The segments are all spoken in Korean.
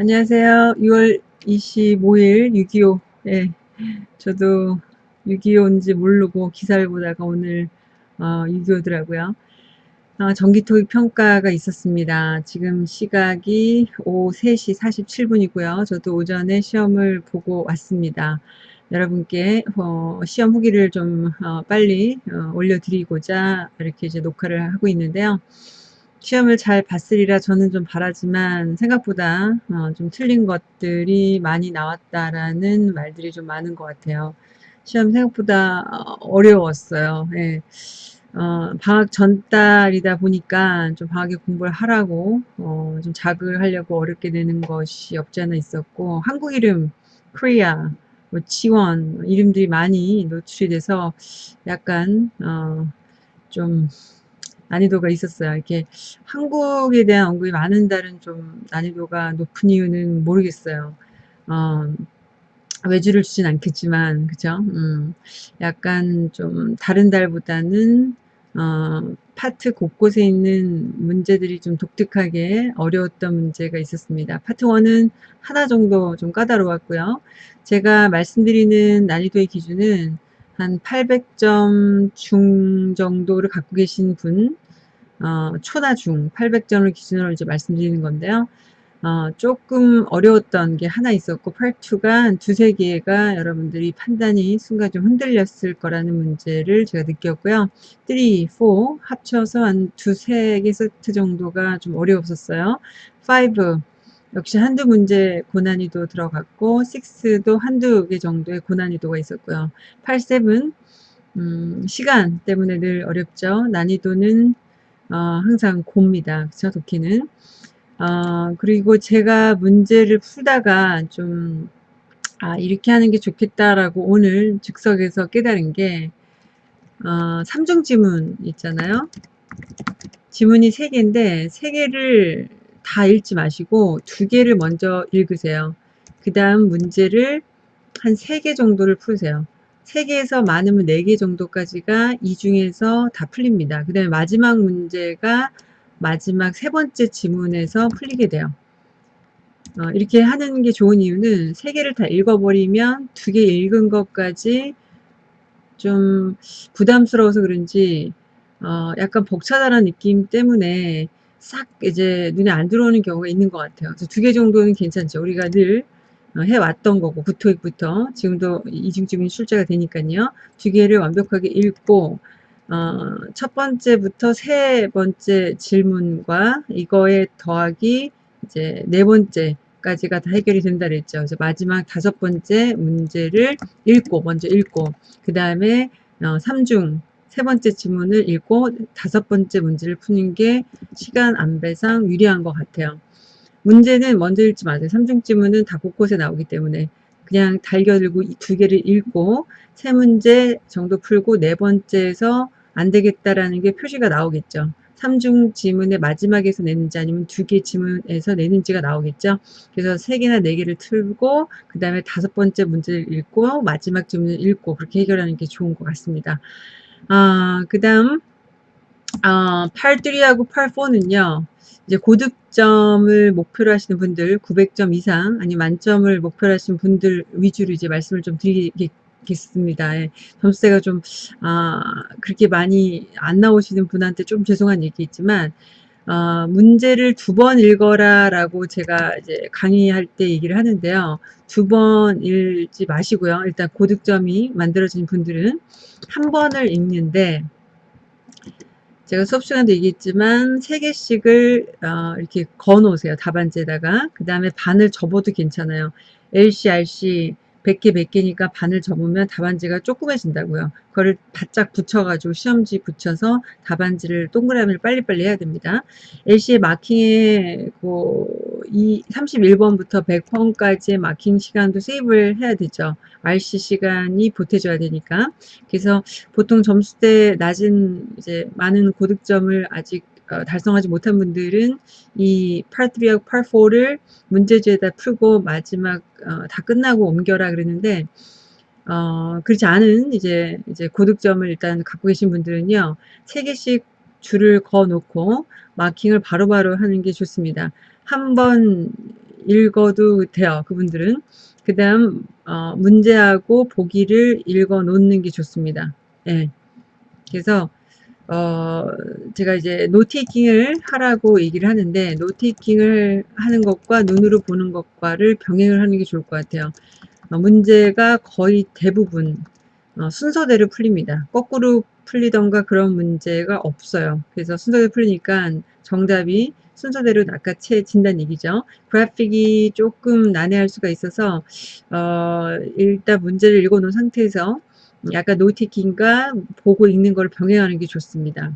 안녕하세요. 6월 25일 6.25. 예, 저도 6.25인지 모르고 기사를 보다가 오늘 어, 6.25더라고요. 어, 전기토익 평가가 있었습니다. 지금 시각이 오후 3시 47분이고요. 저도 오전에 시험을 보고 왔습니다. 여러분께 어, 시험 후기를 좀 어, 빨리 어, 올려드리고자 이렇게 이제 녹화를 하고 있는데요. 시험을 잘 봤으리라 저는 좀 바라지만 생각보다 어, 좀 틀린 것들이 많이 나왔다라는 말들이 좀 많은 것 같아요. 시험 생각보다 어, 어려웠어요. 예. 어, 방학 전달이다 보니까 좀 방학에 공부를 하라고 어, 좀 자극을 하려고 어렵게 되는 것이 없지 않아 있었고 한국 이름 코리아 뭐 지원 이름들이 많이 노출이 돼서 약간 어, 좀 난이도가 있었어요. 이렇게 한국에 대한 언급이 많은 달은 좀 난이도가 높은 이유는 모르겠어요. 어, 외주를 주진 않겠지만, 그죠? 음, 약간 좀 다른 달보다는, 어, 파트 곳곳에 있는 문제들이 좀 독특하게 어려웠던 문제가 있었습니다. 파트 1은 하나 정도 좀 까다로웠고요. 제가 말씀드리는 난이도의 기준은 한 800점 중 정도를 갖고 계신 분, 어, 초나 중 800점을 기준으로 이제 말씀드리는 건데요. 어, 조금 어려웠던 게 하나 있었고 part2가 한 두세 개가 여러분들이 판단이 순간 좀 흔들렸을 거라는 문제를 제가 느꼈고요. 3, 4 합쳐서 한 두세 개 세트 정도가 좀 어려웠었어요. 5 역시 한두 문제 고난이도 들어갔고 6도 한두 개 정도의 고난이도가 있었고요. 8, 7 음, 시간 때문에 늘 어렵죠. 난이도는 어, 항상 곱니다. 그쵸 도키는 어, 그리고 제가 문제를 풀다가 좀 아, 이렇게 하는 게 좋겠다라고 오늘 즉석에서 깨달은 게 어, 3중 지문 있잖아요. 지문이 3개인데 3개를 다 읽지 마시고 두 개를 먼저 읽으세요. 그 다음 문제를 한세개 정도를 풀으세요. 3개에서 많으면 4개 정도까지가 이 중에서 다 풀립니다. 그 다음에 마지막 문제가 마지막 세 번째 지문에서 풀리게 돼요. 어, 이렇게 하는 게 좋은 이유는 세 개를 다 읽어버리면 두 개 읽은 것까지 좀 부담스러워서 그런지 어, 약간 벅차다는 느낌 때문에 싹 이제 눈에 안 들어오는 경우가 있는 것 같아요. 두개 정도는 괜찮죠. 우리가 늘 어, 해왔던 거고 구토익부터 지금도 이중적인 출제가 되니까요. 두 개를 완벽하게 읽고 어, 첫 번째부터 세 번째 질문과 이거에 더하기 이제 네 번째까지가 다 해결이 된다 그랬죠. 그래서 마지막 다섯 번째 문제를 읽고 먼저 읽고 그 다음에 어, 3중 세 번째 지문을 읽고 다섯 번째 문제를 푸는 게 시간 안배상 유리한 것 같아요. 문제는 먼저 읽지 마세요. 3중 지문은 다 곳곳에 나오기 때문에 그냥 달겨들고 두 개를 읽고 세 문제 정도 풀고 네 번째에서 안 되겠다라는 게 표시가 나오겠죠. 3중 지문의 마지막에서 내는지 아니면 두 개 지문에서 내는지가 나오겠죠. 그래서 세 개나 네 개를 틀고 그 다음에 다섯 번째 문제를 읽고 마지막 지문을 읽고 그렇게 해결하는 게 좋은 것 같습니다. 아, 그 다음 아, 8.3하고 8.4는요. 이제 고득점을 목표로 하시는 분들 900점 이상 아니 만점을 목표로 하시는 분들 위주로 이제 말씀을 좀 드리겠습니다. 예, 점수대가 좀 아, 그렇게 많이 안 나오시는 분한테 좀 죄송한 얘기있지만 어, 문제를 두 번 읽어라 라고 제가 이제 강의할 때 얘기를 하는데요. 두 번 읽지 마시고요. 일단 고득점이 만들어진 분들은 한 번을 읽는데 제가 수업 시간도 얘기했지만 세개씩을 어, 이렇게 거 놓으세요. 답안지에다가. 그 다음에 반을 접어도 괜찮아요. LC, RC 100개 100개니까 반을 접으면 답안지가 조그매진다고요. 그거를 바짝 붙여가지고 시험지 붙여서 답안지를 동그라미를 빨리빨리 해야 됩니다. LC의 마킹에 그 이 31번부터 100번까지의 마킹 시간도 세이브를 해야 되죠. RC 시간이 보태줘야 되니까. 그래서 보통 점수대 낮은 이제 많은 고득점을 아직 어, 달성하지 못한 분들은 이 part3하고 part4를 문제지에다 풀고 마지막 어, 다 끝나고 옮겨라 그러는데 어, 그렇지 않은 이제 이제 고득점을 일단 갖고 계신 분들은요 세 개씩 줄을 그어 놓고 마킹을 바로바로 바로 하는 게 좋습니다. 한 번 읽어도 돼요. 그분들은. 그 다음 어, 문제하고 보기를 읽어 놓는 게 좋습니다. 예. 그래서 어, 제가 이제 노테이킹을 하라고 얘기를 하는데 노테이킹을 하는 것과 눈으로 보는 것과를 병행을 하는 게 좋을 것 같아요. 어, 문제가 거의 대부분 어, 순서대로 풀립니다. 거꾸로 풀리던가 그런 문제가 없어요. 그래서 순서대로 풀리니까 정답이 순서대로 낚아채진다는 얘기죠. 그래픽이 조금 난해할 수가 있어서 어, 일단 문제를 읽어놓은 상태에서 약간 노티킹과 보고 읽는 걸 병행하는 게 좋습니다.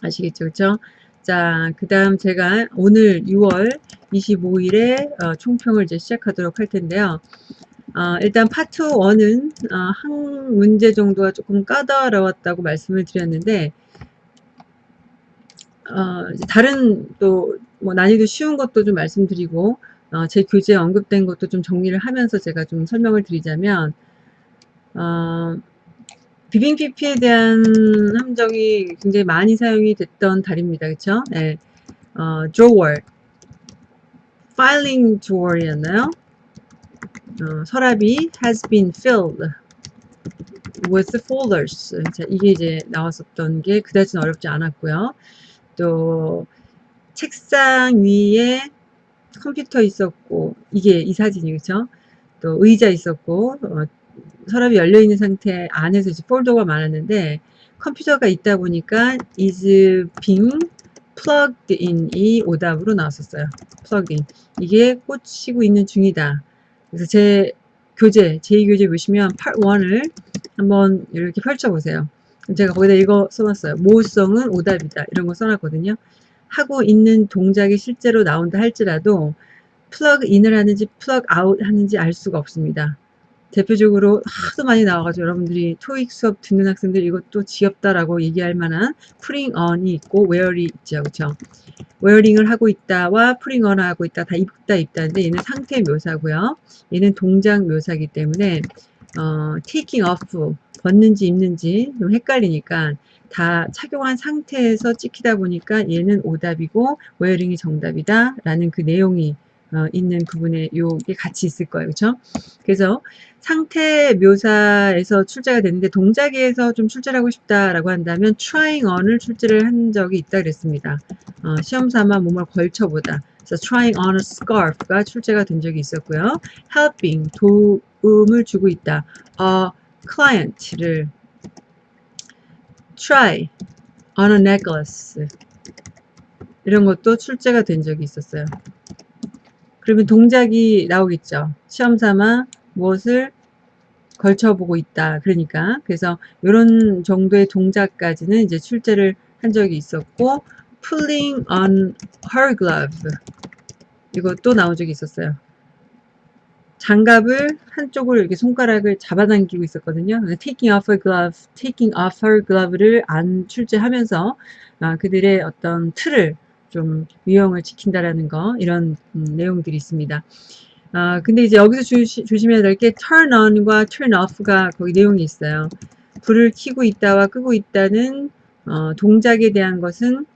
아시겠죠? 그렇죠? 자, 그 다음 제가 오늘 6월 25일에 어, 총평을 이제 시작하도록 할 텐데요. 어, 일단 파트 1은 어, 한 문제 정도가 조금 까다로웠다고 말씀을 드렸는데 어, 다른 또 뭐 난이도 쉬운 것도 좀 말씀드리고 어, 제 교재에 언급된 것도 좀 정리를 하면서 제가 좀 설명을 드리자면 어, 비빙 PP에 대한 함정이 굉장히 많이 사용이 됐던 달입니다. 그쵸? 네. 어, drawer, filing drawer이었나요? 어, 서랍이 has been filled with folders. 자, 이게 이제 나왔었던 게 그다지 어렵지 않았고요. 또 책상 위에 컴퓨터 있었고 이게 이 사진이 그쵸? 또 의자 있었고 어, 서랍이 열려 있는 상태 안에서 이제 폴더가 많았는데 컴퓨터가 있다 보니까 is being plugged in이 오답으로 나왔었어요. plugged in 이게 꽂히고 있는 중이다. 그래서 제 교재 제2교재 보시면 part 1을 한번 이렇게 펼쳐보세요. 제가 거기다 이거 써놨어요. 모성은 오답이다. 이런 거 써놨거든요. 하고 있는 동작이 실제로 나온다 할지라도 plug in을 하는지 plug out 하는지 알 수가 없습니다. 대표적으로 하도 많이 나와가지고 여러분들이 토익 수업 듣는 학생들 이것도 지겹다라고 얘기할 만한 putting on이 있고 웨어리 있죠. 그쵸? wearing을 하고 있다와 putting on 하고 있다 다 입다 입다인데 얘는 상태 묘사고요. 얘는 동작 묘사기 때문에 어, taking off 벗는지 입는지 좀 헷갈리니까 다 착용한 상태에서 찍히다 보니까 얘는 오답이고 wearing이 정답이다 라는 그 내용이 어, 있는 부분에 요게 같이 있을 거예요. 그렇죠? 그래서 상태 묘사에서 출제가 되는데 동작에서 좀 출제를 하고 싶다라고 한다면 trying on을 출제를 한 적이 있다 그랬습니다. 어, 시험 삼아 몸을 걸쳐보다. 그래서 trying on a scarf가 출제가 된 적이 있었고요. helping 도움을 주고 있다. 어, client를 try on a necklace 이런 것도 출제가 된 적이 있었어요. 그러면 동작이 나오겠죠. 시험 삼아 무엇을 걸쳐보고 있다. 그러니까 그래서 이런 정도의 동작까지는 이제 출제를 한 적이 있었고 pulling on her glove 이것도 나온 적이 있었어요. 장갑을 한쪽으로 이렇게 손가락을 잡아당기고 있었거든요. taking off her glove, taking off her glove를 안 출제하면서 아, 그들의 어떤 틀을 좀 유형을 지킨다라는 거 이런 음, 내용들이 있습니다. 아 근데 이제 여기서 주시, 조심해야 될 게 turn on과 turn off가 거기 내용이 있어요. 불을 켜고 있다와 끄고 있다는 어, 동작에 대한 것은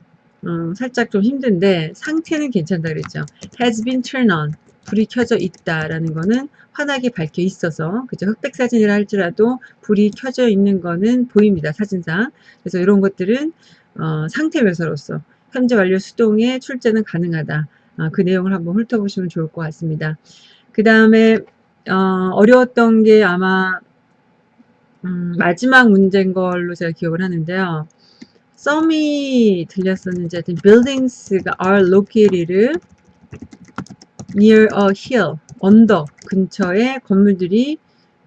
음, 살짝 좀 힘든데 상태는 괜찮다 그랬죠. has been turned on 불이 켜져 있다라는 거는 환하게 밝혀 있어서 그죠 흑백 사진이라 할지라도 불이 켜져 있는 거는 보입니다 사진상 그래서 이런 것들은 어, 상태 묘사로서 현재 완료 수동의 출제는 가능하다. 아, 그 내용을 한번 훑어보시면 좋을 것 같습니다. 그 다음에 어, 려웠던 게 아마 음, 마지막 문제인 걸로 제가 기억을 하는데요. 썸이 들렸었는지 하여튼 buildings가 are located near a hill 언덕 근처에 건물들이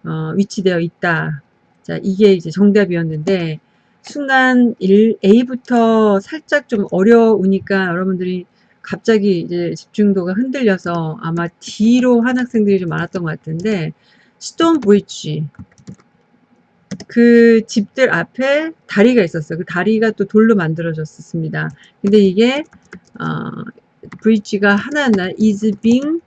어, 위치되어 있다. 자 이게 이제 정답이었는데 순간 1, A부터 살짝 좀 어려우니까 여러분들이 갑자기 이제 집중도가 흔들려서 아마 D로 한 학생들이 좀 많았던 것 같은데 스톤 브릿지 그 집들 앞에 다리가 있었어요. 그 다리가 또 돌로 만들어졌습니다. 근데 이게 어, 브릿지가 하나하나 is being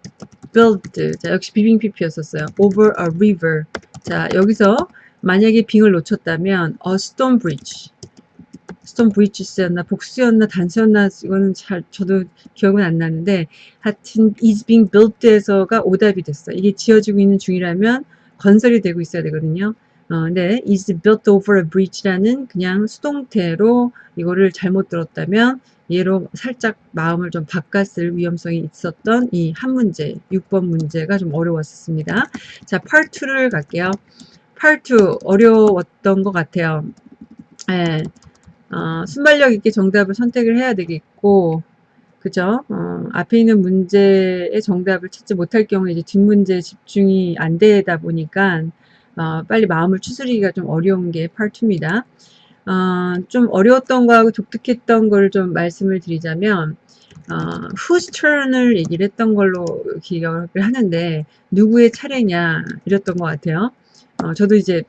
built 자 역시 비빙 PP였었어요. over a river 자 여기서 만약에 빙을 놓쳤다면 a stone bridge 스톤 브리치스였나 복수였나 단수였나 이거는 잘 저도 기억은 안 나는데 하여튼 is being built에서가 오답이 됐어. 이게 지어지고 있는 중이라면 건설이 되고 있어야 되거든요. 어, 네, is built over a bridge라는 그냥 수동태로 이거를 잘못 들었다면 얘로 살짝 마음을 좀 바꿨을 위험성이 있었던 이 한 문제, 6번 문제가 좀 어려웠습니다. 자, part 2를 갈게요. part 2 어려웠던 것 같아요. 예, 어, 순발력 있게 정답을 선택을 해야 되겠고, 그죠? 어, 앞에 있는 문제의 정답을 찾지 못할 경우에 이제 뒷문제에 집중이 안 되다 보니까 어, 빨리 마음을 추스리기가 좀 어려운 게 part2입니다. 어, 좀 어려웠던 거하고 독특했던 걸 좀 말씀을 드리자면 어, whose turn을 얘기를 했던 걸로 기억을 하는데 누구의 차례냐 이랬던 것 같아요. 어, 저도 이제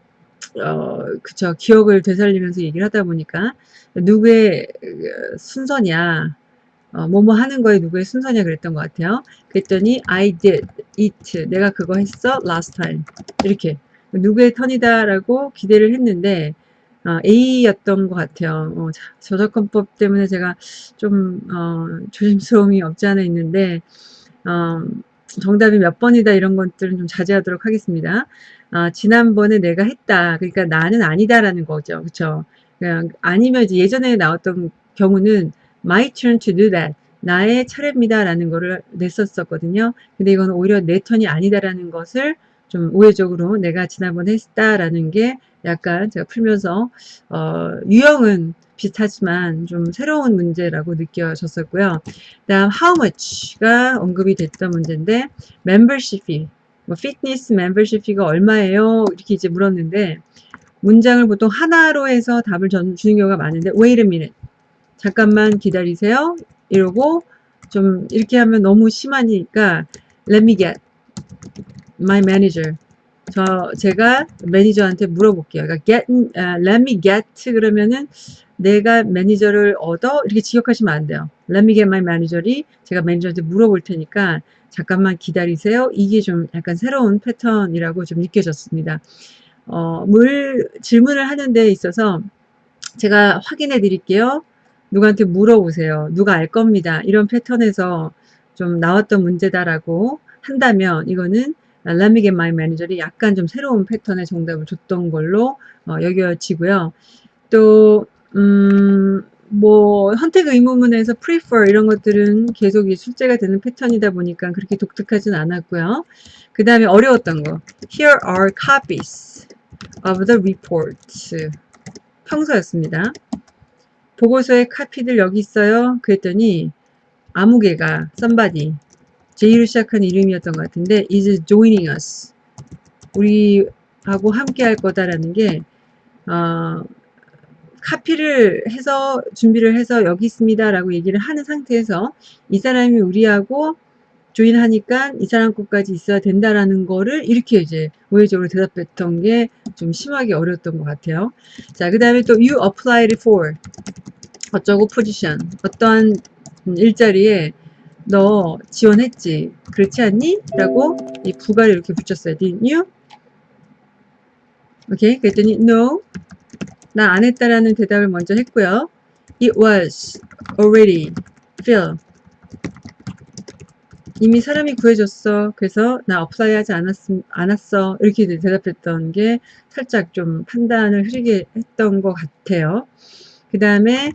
어, 그쵸 기억을 되살리면서 얘기를 하다 보니까 누구의 어, 순서냐 어, 뭐뭐 하는 거에 누구의 순서냐 그랬던 것 같아요. 그랬더니 I did it 내가 그거 했어 last time 이렇게 누구의 턴이다 라고 기대를 했는데 어, A였던 것 같아요. 어, 저작권법 때문에 제가 좀 어, 조심스러움이 없지 않아 있는데 어, 정답이 몇 번이다 이런 것들은 좀 자제하도록 하겠습니다. 어, 지난번에 내가 했다. 그러니까 나는 아니다라는 거죠. 그렇죠? 아니면 이제 예전에 나왔던 경우는 my turn to do that. 나의 차례입니다. 라는 거를 냈었었거든요. 근데 이건 오히려 내 턴이 아니다라는 것을 좀 우회적으로 내가 지난번에 했다라는 게 약간 제가 풀면서 어, 유형은 비슷하지만 좀 새로운 문제라고 느껴졌었고요. 다음 how much가 언급이 됐던 문제인데 membership fee, 뭐 fitness membership fee가 얼마예요? 이렇게 이제 물었는데 문장을 보통 하나로 해서 답을 전, 주는 경우가 많은데 wait a minute 잠깐만 기다리세요 이러고 좀 이렇게 하면 너무 심하니까 let me get my manager. 저 제가 매니저한테 물어볼게요. 그러니까 get, uh, let me get 그러면은 내가 매니저를 얻어 이렇게 지역하시면 안 돼요. Let me get my manager이 제가 매니저한테 물어볼 테니까 잠깐만 기다리세요. 이게 좀 약간 새로운 패턴이라고 좀 느껴졌습니다. 어, 물 질문을 하는 데 있어서 제가 확인해 드릴게요. 누구한테 물어보세요. 누가 알 겁니다. 이런 패턴에서 좀 나왔던 문제다라고 한다면 이거는 람미겐 마이 매니저이 약간 좀 새로운 패턴의 정답을 줬던 걸로 어, 여겨지고요. 또, 음, 뭐, 선택 의문문에서 prefer 이런 것들은 계속 출제가 되는 패턴이다 보니까 그렇게 독특하진 않았고요. 그 다음에 어려웠던 거. Here are copies of the reports. 평서였습니다. 보고서의 카피들 여기 있어요. 그랬더니 아무 개가 somebody J로 시작한 이름이었던 것 같은데 is joining us. 우리하고 함께 할 거다라는 게 어, 카피를 해서 준비를 해서 여기 있습니다 라고 얘기를 하는 상태에서 이 사람이 우리하고 조인하니까 이 사람 것까지 있어야 된다라는 거를 이렇게 이제 우회적으로 대답했던 게 좀 심하게 어려웠던 것 같아요. 자, 그 다음에 또 you applied for. 어쩌고 포지션 어떠한 일자리에 너 지원했지? 그렇지 않니? 라고 이 부가를 이렇게 붙였어요. Didn't you? 오케이. 그랬더니 no. 나 안 했다라는 대답을 먼저 했고요. It was already filled. 이미 사람이 구해줬어. 그래서 나 apply 하지 않았, 않았어. 이렇게 대답했던 게 살짝 좀 판단을 흐리게 했던 것 같아요. 그 다음에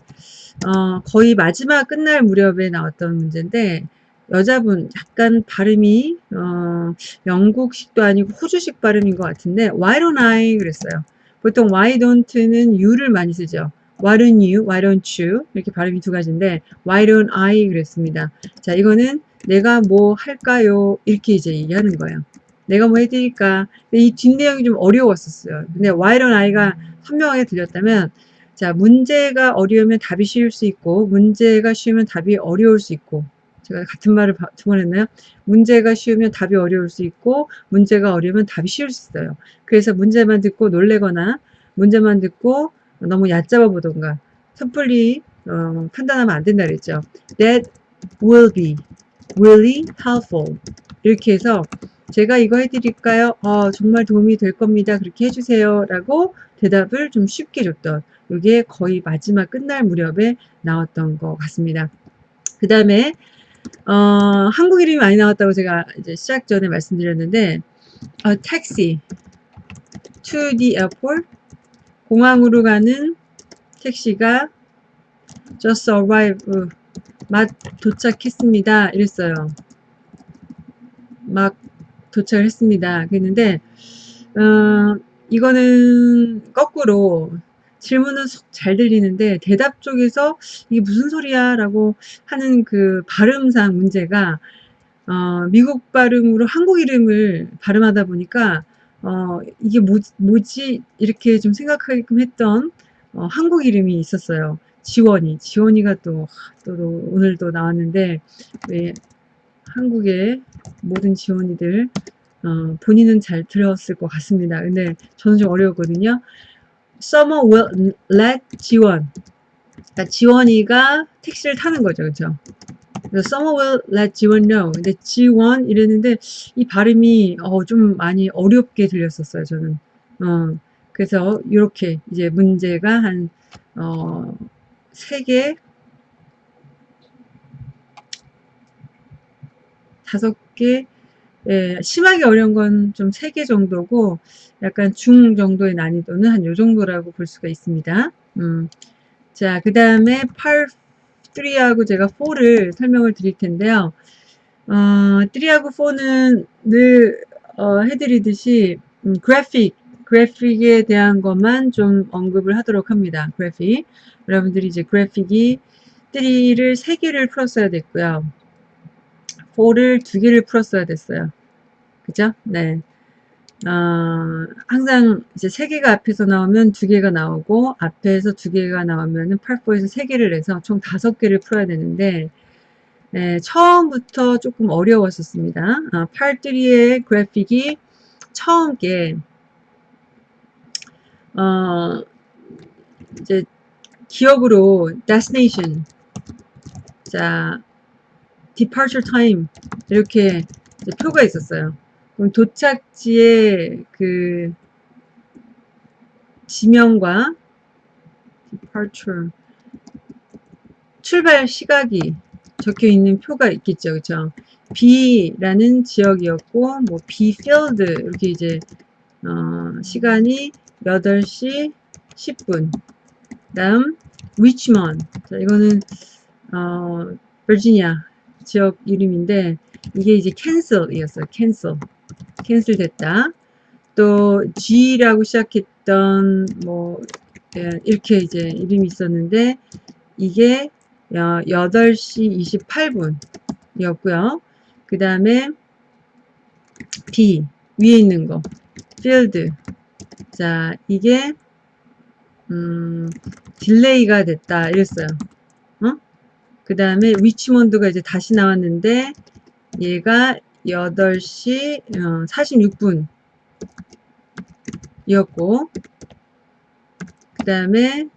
어, 거의 마지막 끝날 무렵에 나왔던 문제인데 여자분 약간 발음이 어, 영국식도 아니고 호주식 발음인 것 같은데 why don't I 그랬어요. 보통 why don't는 you를 많이 쓰죠. why don't you, why don't you 이렇게 발음이 두 가지인데 why don't I 그랬습니다. 자 이거는 내가 뭐 할까요? 이렇게 이제 얘기하는 거예요. 내가 뭐 해드릴까? 이 뒷내용이 좀 어려웠었어요. 근데 why don't I가 선명하게 들렸다면 자, 문제가 어려우면 답이 쉬울 수 있고, 문제가 쉬우면 답이 어려울 수 있고, 제가 같은 말을 두 번 했나요? 문제가 쉬우면 답이 어려울 수 있고, 문제가 어려우면 답이 쉬울 수 있어요. 그래서 문제만 듣고 놀래거나, 문제만 듣고 너무 얕잡아 보던가, 섣불리 어, 판단하면 안 된다 그랬죠. That will be really helpful. 이렇게 해서 제가 이거 해드릴까요? 어, 정말 도움이 될 겁니다. 그렇게 해주세요. 라고 대답을 좀 쉽게 줬던 이게 거의 마지막 끝날 무렵에 나왔던 것 같습니다. 그 다음에 어, 한국 이름이 많이 나왔다고 제가 이제 시작 전에 말씀드렸는데 어, 택시 to the airport 공항으로 가는 택시가 just arrived 막 도착했습니다. 이랬어요. 막 도착을 했습니다. 그랬는데 어, 이거는 거꾸로 질문은 잘 들리는데 대답 쪽에서 이게 무슨 소리야 라고 하는 그 발음상 문제가 어, 미국 발음으로 한국 이름을 발음하다 보니까 어, 이게 뭐, 뭐지 이렇게 좀 생각하게끔 했던 어, 한국 이름이 있었어요. 지원이 지원이가 또, 또 오늘도 나왔는데 왜 한국의 모든 지원이들 어, 본인은 잘 들었을 것 같습니다. 근데 저는 좀 어려웠거든요. Someone will let 지원. 그러니까 지원이가 택시를 타는 거죠. 그렇죠? Someone will let 지원 know. 근데 지원 이랬는데 이 발음이 어, 좀 많이 어렵게 들렸었어요. 저는. 어, 그래서 이렇게 이제 문제가 한 어, 3개 다섯 개 예, 심하게 어려운 건 좀 3개 정도고 약간 중 정도의 난이도는 한 요 정도라고 볼 수가 있습니다. 음. 자, 그 다음에 8, 3하고 제가 4를 설명을 드릴 텐데요. 어, 3하고 4는 늘 어, 해드리듯이 음, 그래픽, 그래픽에 대한 것만 좀 언급을 하도록 합니다. 그래픽. 여러분들이 이제 그래픽이 3를 3개를 풀었어야 됐고요. 4를 2개를 풀었어야 됐어요. 그죠? 네. 어, 항상 이제 세 개가 앞에서 나오면 두 개가 나오고 앞에서 두 개가 나오면은 8포에서 세 개를 해서 총 다섯 개를 풀어야 되는데 네, 처음부터 조금 어려웠었습니다. 아, 8.3의 그래픽이 처음 게 어, 이제 기억으로 destination 자 departure time 이렇게 표가 있었어요. 그럼 도착지의 그 지명과 departure 출발 시각이 적혀 있는 표가 있겠죠. 그쵸? B라는 지역이었고, 뭐, B field, 이렇게 이제, 어, 시간이 8시 10분. 다음, Richmond. 자, 이거는, 어, 버지니아 지역 이름인데, 이게 이제 cancel이었어요. cancel. 캔슬 됐다. 또 G라고 시작했던 뭐 예, 이렇게 이제 이름이 있었는데 이게 8시 28분 이었고요. 그 다음에 B 위에 있는 거 field 자 이게 음 딜레이가 됐다 이랬어요. 어? 그 다음에 위치몬드가 이제 다시 나왔는데 얘가 8시 46분 어, 이었고 그 다음에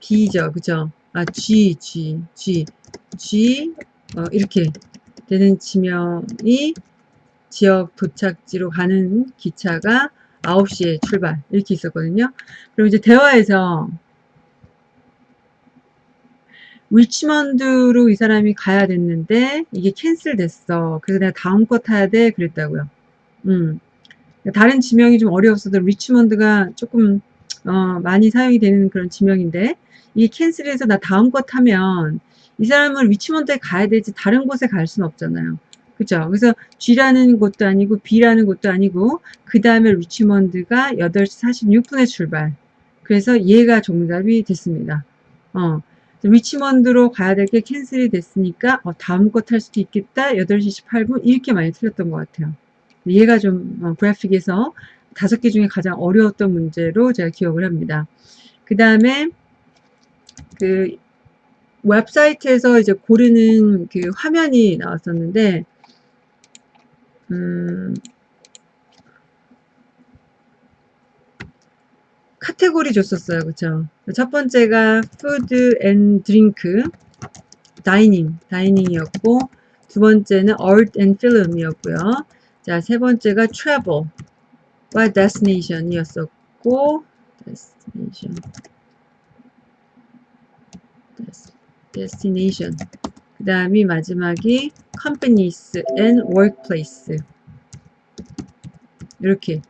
B죠. 그죠? 아 G G G G 어, 이렇게 되는 지명이 지역 도착지로 가는 기차가 9시에 출발. 이렇게 있었거든요. 그럼 이제 대화에서 리치먼드로 이 사람이 가야 됐는데 이게 cancel 됐어. 그래서 내가 다음 거 타야 돼 그랬다고요. 음. 다른 지명이 좀 어려웠어도 리치먼드가 조금 어, 많이 사용이 되는 그런 지명인데 이게 cancel해서 나 다음 거 타면 이 사람은 리치먼드에 가야 되지 다른 곳에 갈 수는 없잖아요. 그죠? 그래서 G라는 곳도 아니고 B라는 곳도 아니고 그 다음에 리치먼드가 8시 46분에 출발. 그래서 얘가 정답이 됐습니다. 어, 리치먼드로 가야 될 게 캔슬이 됐으니까 어, 다음 거 탈 수도 있겠다. 8시 18분. 이렇게 많이 틀렸던 것 같아요. 얘가 좀 어, 그래픽에서 다섯 개 중에 가장 어려웠던 문제로 제가 기억을 합니다. 그 다음에 그 웹사이트에서 이제 고르는 그 화면이 나왔었는데 음, 카테고리 줬었어요. 그쵸? 첫 번째가 food and drink, dining, 다이닝이었고 두 번째는 art and film이었고요. 자, 세 번째가 travel과 destination이었었고, destination, destination. 그 다음이 마지막이 companies and workplace. 이렇게.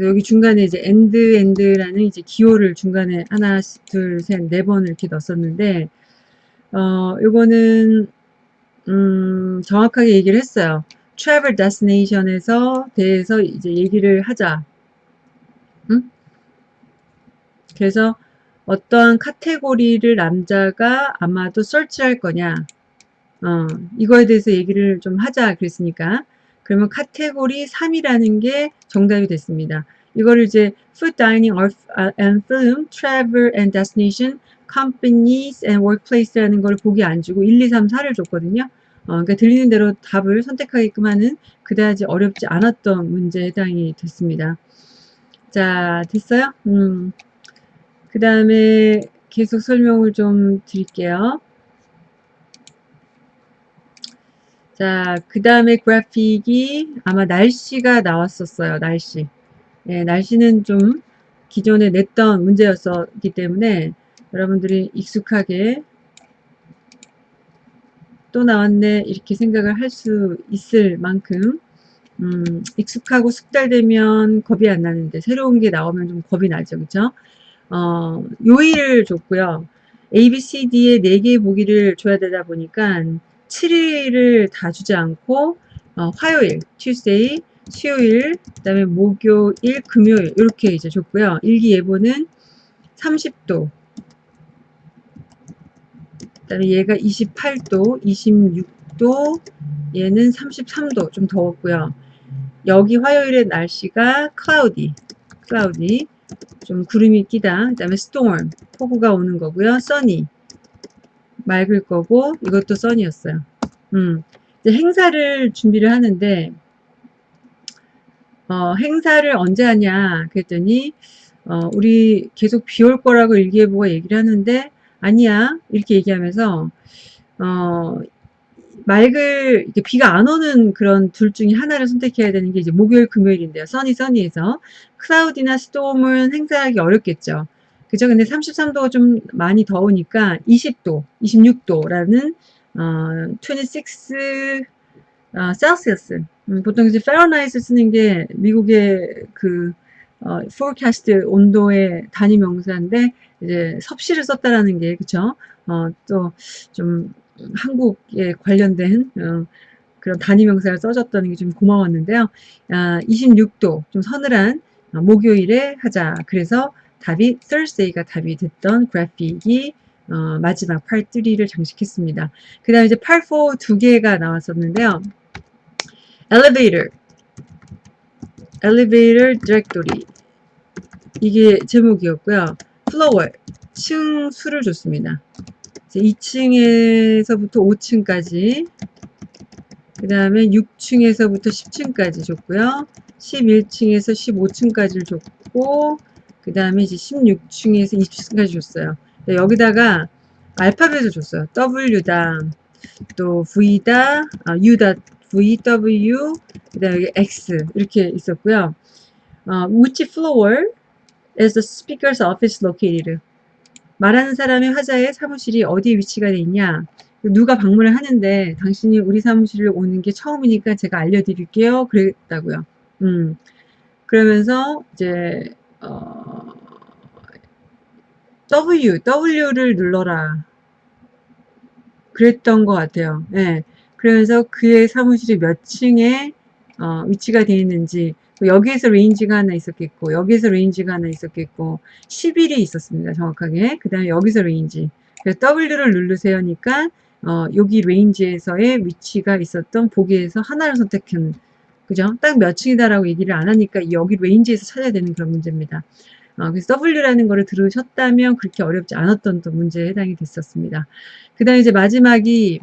여기 중간에 이제 and, and라는 이제 기호를 중간에 하나, 둘, 셋, 네 번을 이렇게 넣었었는데, 어, 요거는, 음, 정확하게 얘기를 했어요. travel destination에서 대해서 이제 얘기를 하자. 응? 그래서 어떠한 카테고리를 남자가 아마도 설치할 거냐. 어, 이거에 대해서 얘기를 좀 하자 그랬으니까 그러면 카테고리 3이라는 게 정답이 됐습니다. 이거를 이제 food, dining, and film, travel and destination, companies and workplace라는 걸 보기 안 주고 1, 2, 3, 4를 줬거든요. 어, 그러니까 들리는 대로 답을 선택하게끔 하는 그다지 어렵지 않았던 문제에 해당이 됐습니다. 자, 됐어요? 음. 그 다음에 계속 설명을 좀 드릴게요. 자, 그 다음에 그래픽이 아마 날씨가 나왔었어요. 날씨. 네, 날씨는 좀 기존에 냈던 문제였었기 때문에 여러분들이 익숙하게 또 나왔네 이렇게 생각을 할 수 있을 만큼 음, 익숙하고 숙달되면 겁이 안 나는데 새로운 게 나오면 좀 겁이 나죠. 그쵸? 어, 요일을 줬고요. A, B, C, D의 4개의 보기를 줘야 되다 보니까 7일을 다 주지 않고 어, 화요일, Tuesday, 수요일, 그 다음에 목요일, 금요일 이렇게 이제 줬고요. 일기예보는 30도, 그 다음에 얘가 28도, 26도, 얘는 33도 좀 더웠고요. 여기 화요일의 날씨가 cloudy, cloudy, 좀 구름이 끼다. 그 다음에 storm, 폭우가 오는 거고요. sunny, 맑을 거고 이것도 sun이었어요. 음, 이제 행사를 준비를 하는데 어, 행사를 언제 하냐 그랬더니 어, 우리 계속 비 올 거라고 일기예보가 얘기를 하는데 아니야 이렇게 얘기하면서 어, 맑을 비가 안 오는 그런 둘 중에 하나를 선택해야 되는 게 이제 목요일 금요일인데요. 써니 써니에서 cloudy나 storm은 행사하기 어렵겠죠. 그죠? 근데 33도가 좀 많이 더우니까 20도, 26도라는 어, 26 어, Celsius 음, 보통 이제 Fahrenheit 쓰는 게 미국의 그 어, forecast 온도의 단위 명사인데 이제 섭씨를 썼다라는 게 그쵸? 어, 또 좀 한국에 관련된 어, 그런 단위 명사를 써줬다는 게 좀 고마웠는데요. 아, 26도 좀 서늘한 어, 목요일에 하자. 그래서 답이 Thursday가 답이 됐던 그래픽이 어, 마지막 팔 3를 장식했습니다. 그 다음에 이제 팔 4 두 개가 나왔었는데요. Elevator, Elevator Directory 이게 제목이었고요. Floor, 층 수를 줬습니다. 2층에서부터 5층까지 그 다음에 6층에서부터 10층까지 줬고요. 11층에서 15층까지를 줬고 그 다음에 이제 16층에서 20층까지 줬어요. 여기다가 알파벳을 줬어요. W다 또 V다 아, U다 V, W 그 다음에 X 이렇게 있었고요. 어, which floor is the speaker's office located? 말하는 사람의 화자의 사무실이 어디에 위치가 돼 있냐 누가 방문을 하는데 당신이 우리 사무실을 오는 게 처음이니까 제가 알려드릴게요 그랬다고요 음 그러면서 이제 어, W W를 눌러라 그랬던 것 같아요 예. 그러면서 그의 사무실이 몇 층에 어, 위치가 되어 있는지 여기에서 range가 하나 있었겠고 여기에서 range가 하나 있었겠고 11이 있었습니다. 정확하게. 그 다음에 여기서 range. 그래서 W를 누르세요 니까 어, 여기 range에서의 위치가 있었던 보기에서 하나를 선택한 그죠? 딱 몇 층이다라고 얘기를 안 하니까 여기 range에서 찾아야 되는 그런 문제입니다. 어, 그래서 W라는 거를 들으셨다면 그렇게 어렵지 않았던 또 문제에 해당이 됐었습니다. 그 다음에 이제 마지막이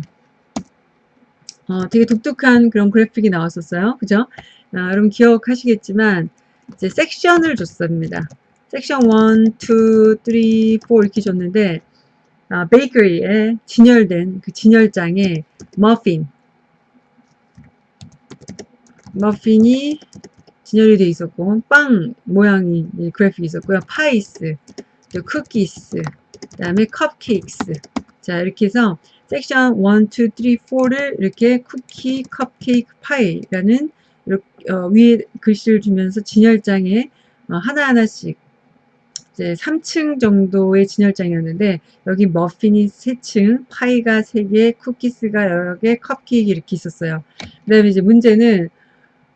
어, 되게 독특한 그런 그래픽이 나왔었어요. 그죠? 아, 여러분 기억하시겠지만 이제 섹션을 줬습니다. 섹션 1, 2, 3, 4 이렇게 줬는데 아, 베이커리에 진열된 그 진열장에 머핀 머핀이 진열이 돼 있었고 빵 모양이 그래픽이 있었고요. pies, 또 cookies, 그 다음에 cupcakes 자 이렇게 해서 섹션 1, 2, 3, 4를 이렇게 쿠키, 컵케이크, 파이라는 이렇게, 어, 위에 글씨를 주면서 진열장에 어, 하나하나씩 이제 3층 정도의 진열장이었는데 여기 머핀이 3층, 파이가 3개, 쿠키스가 여러 개, 컵케이크 이렇게 있었어요. 그 다음에 이제 문제는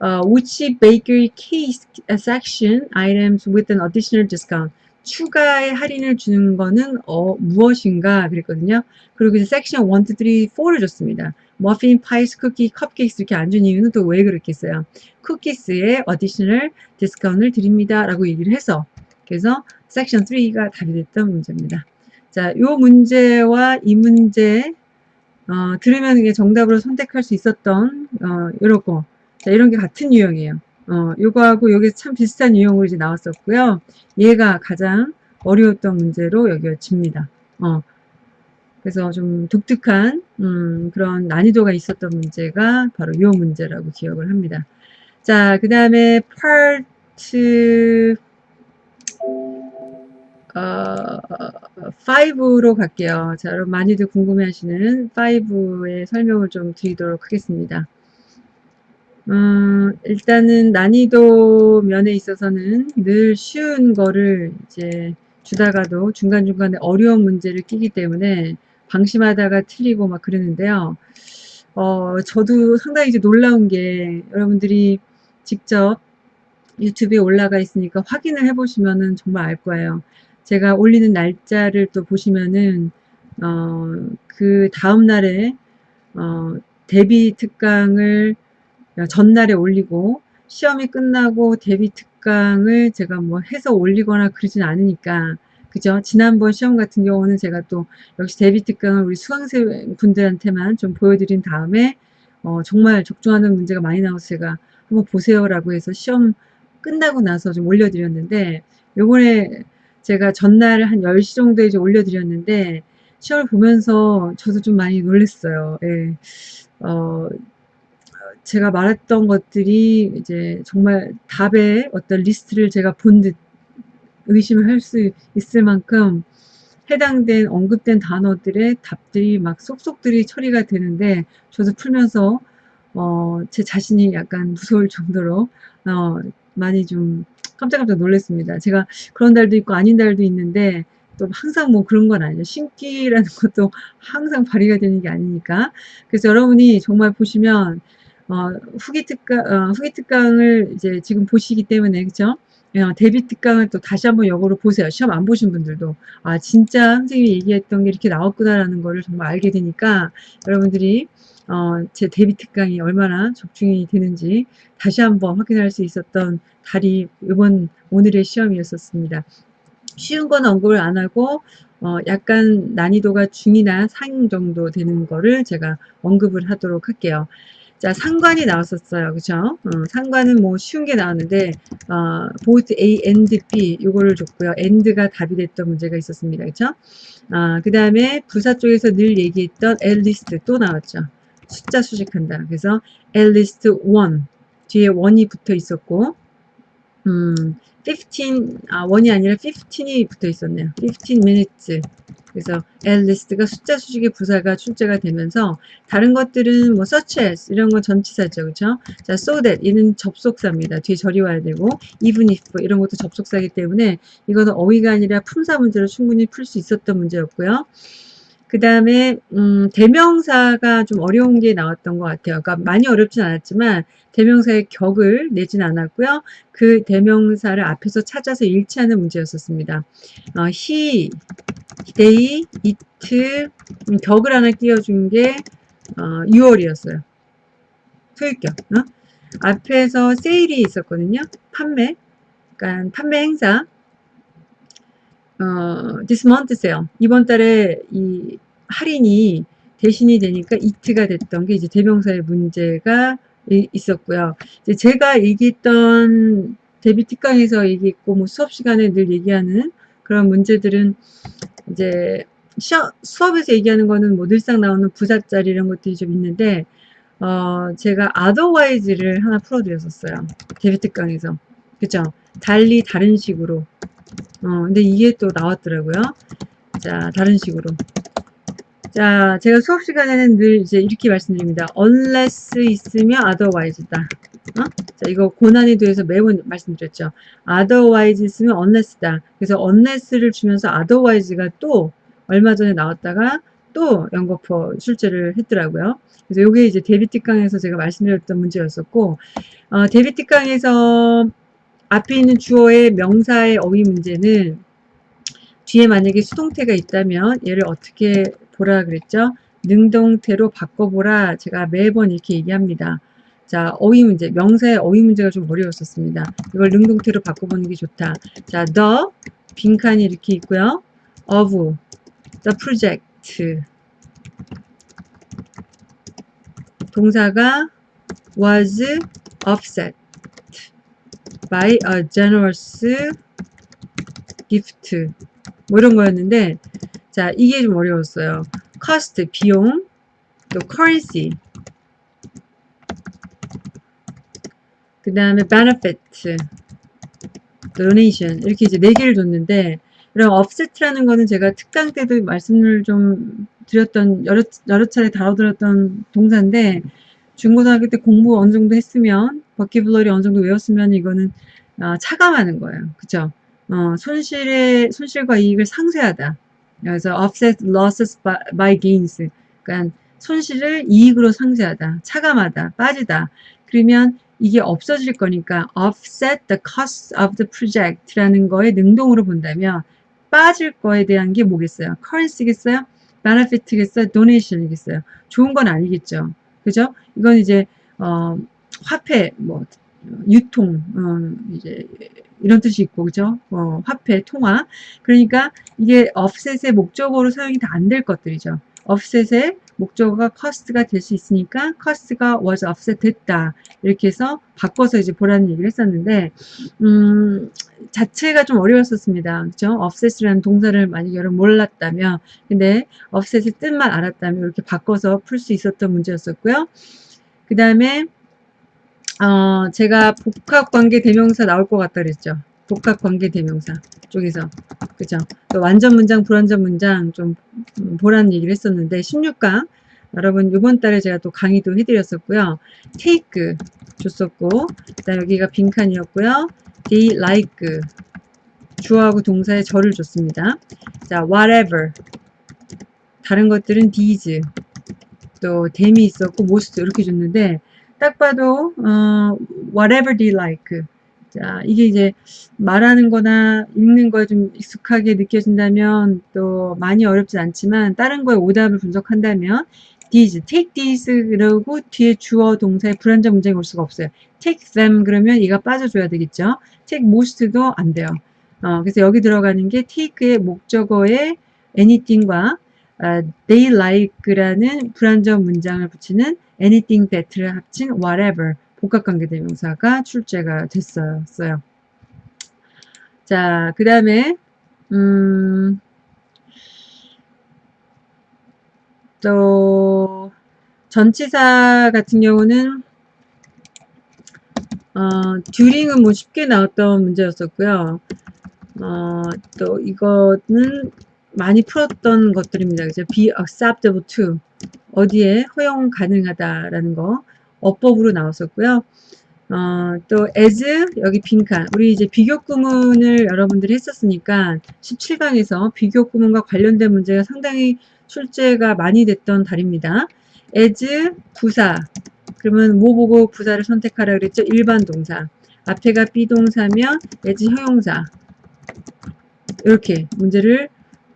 uh, which bakery case section items with an additional discount 추가의 할인을 주는 거는 어, 무엇인가 그랬거든요. 그리고 이제 섹션 1, 2, 3, 4를 줬습니다. 머핀, pies, 쿠키, 컵케이크 이렇게 안 준 이유는 또 왜 그렇게 했어요? cookies에 additional discount를 드립니다. 라고 얘기를 해서 그래서 섹션 3가 답이 됐던 문제입니다. 자, 요 문제와 이 문제 어, 들으면 이게 정답으로 선택할 수 있었던 어, 이렇고 자, 이런 게 같은 유형이에요. 어, 요거하고 요게 참 비슷한 유형으로 이제 나왔었고요. 얘가 가장 어려웠던 문제로 여겨집니다. 어, 그래서 좀 독특한 음, 그런 난이도가 있었던 문제가 바로 이 문제라고 기억을 합니다. 자, 그 다음에 파트 어, 5로 갈게요. 자, 여러분 많이들 궁금해하시는 5의 설명을 좀 드리도록 하겠습니다. 음, 일단은 난이도 면에 있어서는 늘 쉬운 거를 이제 주다가도 중간중간에 어려운 문제를 끼기 때문에 방심하다가 틀리고 막 그러는데요. 어, 저도 상당히 이제 놀라운 게 여러분들이 직접 유튜브에 올라가 있으니까 확인을 해보시면은 정말 알 거예요. 제가 올리는 날짜를 또 보시면은 어, 그 다음 날에 어, 데뷔 특강을 전날에 올리고 시험이 끝나고 데뷔 특강을 제가 뭐 해서 올리거나 그러진 않으니까 그죠? 지난번 시험 같은 경우는 제가 또 역시 데뷔 특강을 우리 수강생 분들한테만 좀 보여드린 다음에 어, 정말 적중하는 문제가 많이 나와서 제가 한번 보세요라고 해서 시험 끝나고 나서 좀 올려드렸는데 요번에 제가 전날 한 10시 정도에 이제 올려드렸는데 시험을 보면서 저도 좀 많이 놀랐어요. 예. 어, 제가 말했던 것들이 이제 정말 답의 어떤 리스트를 제가 본 듯 의심을 할 수 있을 만큼 해당된 언급된 단어들의 답들이 막 쏙쏙들이 처리가 되는데 저도 풀면서 어, 제 자신이 약간 무서울 정도로 어, 많이 좀 깜짝깜짝 놀랐습니다. 제가 그런 달도 있고 아닌 달도 있는데 또 항상 뭐 그런 건 아니죠. 신기라는 것도 항상 발휘가 되는 게 아니니까. 그래서 여러분이 정말 보시면 어, 후기 특강, 어, 후기 특강을 이제 지금 보시기 때문에, 그죠? 어, 데뷔 특강을 또 다시 한번 역으로 보세요. 시험 안 보신 분들도. 아, 진짜 선생님이 얘기했던 게 이렇게 나왔구나라는 거를 정말 알게 되니까 여러분들이 어, 제 데뷔 특강이 얼마나 적중이 되는지 다시 한번 확인할 수 있었던 달이 이번 오늘의 시험이었었습니다. 쉬운 건 언급을 안 하고 어, 약간 난이도가 중이나 상 정도 되는 거를 제가 언급을 하도록 할게요. 자, 상관이 나왔었어요. 그죠? 어, 상관은 뭐 쉬운 게 나왔는데, 어, both A and B 요거를 줬고요. and가 답이 됐던 문제가 있었습니다. 그죠? 아, 그 다음에 부사 쪽에서 늘 얘기했던 at least 또 나왔죠. 숫자 수식한다. 그래서 at least one 뒤에 one이 붙어 있었고, 음, 15, 아, 원이 아니라 15이 붙어 있었네요. 15 minutes. 그래서 list가 숫자 수식의 부사가 출제가 되면서 다른 것들은 뭐 such as 이런 건 전치사죠. 그렇죠? 자, so that 이는 접속사입니다. 뒤에 절이 와야 되고 even if 이런 것도 접속사이기 때문에 이거는 어휘가 아니라 품사 문제로 충분히 풀 수 있었던 문제였고요. 그 다음에 음, 대명사가 좀 어려운 게 나왔던 것 같아요. 그러니까 많이 어렵진 않았지만 대명사의 격을 내진 않았고요. 그 대명사를 앞에서 찾아서 일치하는 문제였었습니다. 어, he, they, it 음, 격을 하나 띄워준 게 어, 6월이었어요. 토익격. 어? 앞에서 세일이 있었거든요. 판매. 그러니까 판매 행사. 어, sale. 이번 달에 이 할인이 대신이 되니까 이트가 됐던 게 이제 대명사의 문제가 있었고요. 이제 제가 얘기했던 데뷔 특강에서 얘기했고 뭐 수업 시간에 늘 얘기하는 그런 문제들은 이제 수업에서 얘기하는 거는 뭐 늘상 나오는 부사짜리 이런 것들이 좀 있는데 어, 제가 otherwise를 하나 풀어드렸었어요. 데뷔 특강에서. 그쵸? 달리 다른 식으로. 어, 근데 이게 또 나왔더라고요. 자, 다른 식으로. 자, 제가 수업 시간에는 늘 이제 이렇게 말씀드립니다. unless 있으면 otherwise다. 어? 자, 이거 고난이도에서 매번 말씀드렸죠. otherwise 있으면 unless다. 그래서 unless를 주면서 otherwise가 또 얼마 전에 나왔다가 또 연거푸 출제를 했더라고요. 그래서 이게 이제 데뷔 특강에서 제가 말씀드렸던 문제였었고, 어, 데뷔 특강에서 앞에 있는 주어의 명사의 어휘 문제는 뒤에 만약에 수동태가 있다면 얘를 어떻게 보라 그랬죠? 능동태로 바꿔보라 제가 매번 이렇게 얘기합니다. 자, 어휘 문제, 명사의 어휘 문제가 좀 어려웠었습니다. 이걸 능동태로 바꿔보는 게 좋다. 자, the, 빈칸이 이렇게 있고요. of, the project, 동사가 was offset by a generous gift. 뭐 이런 거였는데 자 이게 좀 어려웠어요. cost 비용 또 currency. 그 다음에 benefit donation. 이렇게 이제 네 개를 줬는데 이런 offset라는 거는 제가 특강 때도 말씀을 좀 드렸던 여러, 여러 차례 다뤄드렸던 동사인데 중고등학교 때 공부 어느 정도 했으면 버키블러리 어느 정도 외웠으면 이거는 어, 차감하는 거예요. 그쵸? 어, 손실의 손실과 이익을 상쇄하다. 그래서 offset losses by, by gains. 그러니까 손실을 이익으로 상쇄하다, 차감하다, 빠지다. 그러면 이게 없어질 거니까 offset the cost of the project라는 거에 능동으로 본다면 빠질 거에 대한 게 뭐겠어요? currency겠어요? benefit겠어요? donation이겠어요? 좋은 건 아니겠죠. 그죠? 이건 이제 어, 화폐, 뭐 유통, 어, 이제 이런 뜻이 있고, 그죠? 어, 화폐, 통화. 그러니까 이게 offset의 목적어로 사용이 다 안 될 것들이죠. offset의 목적어가 cost가 될 수 있으니까 cost가 was offset 됐다. 이렇게 해서 바꿔서 이제 보라는 얘기를 했었는데, 음, 자체가 좀 어려웠었습니다. 그죠? offset이라는 동사를 만약 여러분 몰랐다면, 근데 offset의 뜻만 알았다면 이렇게 바꿔서 풀 수 있었던 문제였었고요. 그 다음에, 어, 제가 복합관계 대명사 나올 것 같다 그랬죠. 복합관계 대명사 쪽에서. 그죠? 완전 문장, 불완전 문장 좀 음, 보라는 얘기를 했었는데 16강 여러분 이번 달에 제가 또 강의도 해드렸었고요. take 줬었고 그다음 여기가 빈칸이었고요. they like 주어하고 동사의 절을 줬습니다. 자, whatever 다른 것들은 these 또 them이 있었고 most 이렇게 줬는데 딱 봐도 어, whatever they like 자 이게 이제 말하는 거나 읽는 거에 좀 익숙하게 느껴진다면 또 많이 어렵진 않지만 다른 거에 오답을 분석한다면 these, take these 그러고 뒤에 주어 동사의 불완전 문장이 올 수가 없어요. take them 그러면 얘가 빠져줘야 되겠죠. take most도 안 돼요. 어, 그래서 여기 들어가는 게 take의 목적어의 anything과 they like라는 불완전 문장을 붙이는 anything that를 합친 whatever 복합관계대명사가 출제가 됐었어요. 자, 그 다음에 음, 또 전치사 같은 경우는 어, 듀링은 뭐 쉽게 나왔던 문제였었고요. 어, 또 이거는 많이 풀었던 것들입니다. 그죠? be acceptable to 어디에 허용 가능하다라는 거 어법으로 나왔었고요. 어, 또 as 여기 빈칸 우리 이제 비교 구문을 여러분들이 했었으니까 17강에서 비교 구문과 관련된 문제가 상당히 출제가 많이 됐던 달입니다. as 부사 그러면 뭐 보고 부사를 선택하라 그랬죠? 일반 동사 앞에가 비동사면 as 형용사 이렇게 문제를